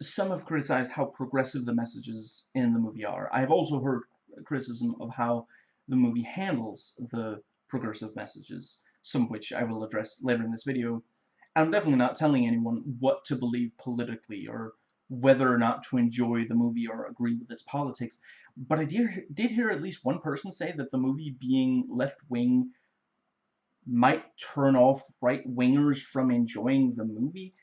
some have criticized how progressive the messages in the movie are. I have also heard criticism of how the movie handles the progressive messages, some of which I will address later in this video. And I'm definitely not telling anyone what to believe politically or whether or not to enjoy the movie or agree with its politics. But I did, did hear at least one person say that the movie being left-wing might turn off right-wingers from enjoying the movie.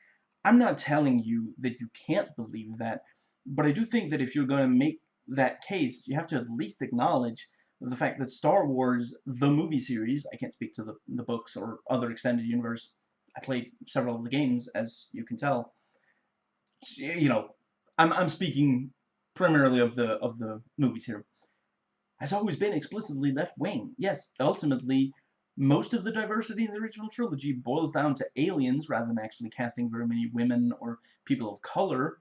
I'm not telling you that you can't believe that, but I do think that if you're going to make that case, you have to at least acknowledge the fact that Star Wars, the movie series, I can't speak to the, the books or other extended universe, I played several of the games, as you can tell, you know, I'm, I'm speaking primarily of the, of the movies here, has always been explicitly left-wing. Yes, ultimately, most of the diversity in the original trilogy boils down to aliens rather than actually casting very many women or people of color,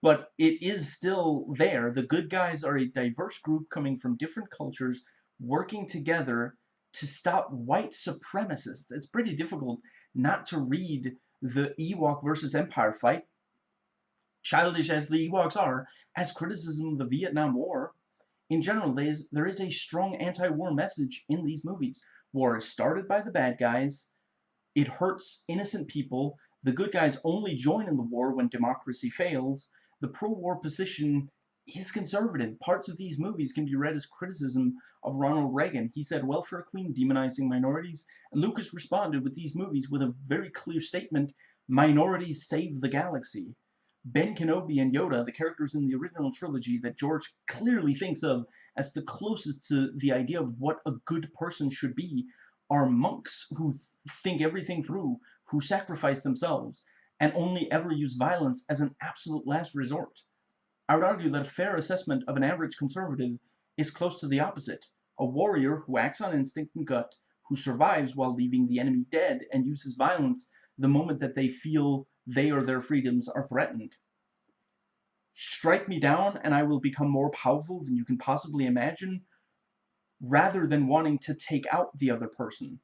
but it is still there. The good guys are a diverse group coming from different cultures working together to stop white supremacists. It's pretty difficult not to read the Ewok versus Empire fight, childish as the Ewoks are, as criticism of the Vietnam War. In general, there is, there is a strong anti-war message in these movies. War is started by the bad guys, it hurts innocent people, the good guys only join in the war when democracy fails, the pro-war position is conservative. Parts of these movies can be read as criticism of Ronald Reagan. He said welfare queen demonizing minorities, and Lucas responded with these movies with a very clear statement, minorities save the galaxy. Ben Kenobi and Yoda, the characters in the original trilogy that George clearly thinks of as the closest to the idea of what a good person should be, are monks who th think everything through, who sacrifice themselves, and only ever use violence as an absolute last resort. I would argue that a fair assessment of an average conservative is close to the opposite. A warrior who acts on instinct and gut, who survives while leaving the enemy dead and uses violence the moment that they feel they or their freedoms are threatened. Strike me down and I will become more powerful than you can possibly imagine, rather than wanting to take out the other person.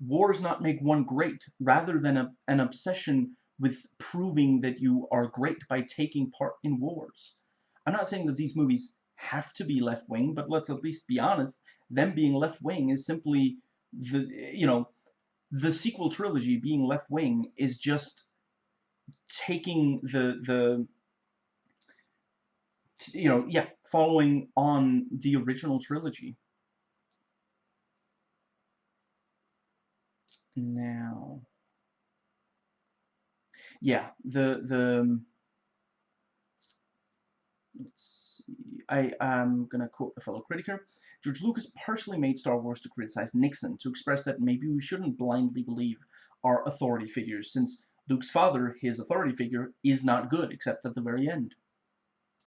Wars not make one great, rather than a, an obsession with proving that you are great by taking part in wars. I'm not saying that these movies have to be left-wing, but let's at least be honest, them being left-wing is simply the, you know, the sequel trilogy being left wing is just taking the the you know yeah following on the original trilogy now yeah the the let's see I am gonna quote a fellow critic here George Lucas partially made Star Wars to criticize Nixon, to express that maybe we shouldn't blindly believe our authority figures, since Luke's father, his authority figure, is not good, except at the very end.